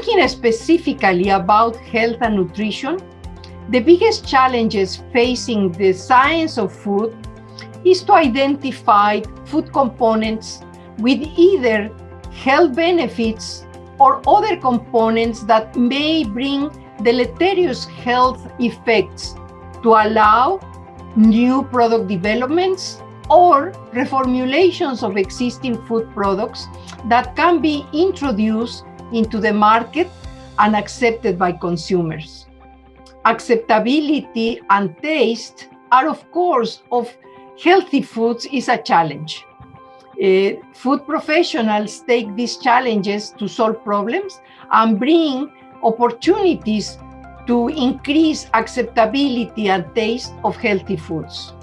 Talking specifically about health and nutrition, the biggest challenges facing the science of food is to identify food components with either health benefits or other components that may bring deleterious health effects to allow new product developments or reformulations of existing food products that can be introduced into the market and accepted by consumers. Acceptability and taste are, of course, of healthy foods is a challenge. Uh, food professionals take these challenges to solve problems and bring opportunities to increase acceptability and taste of healthy foods.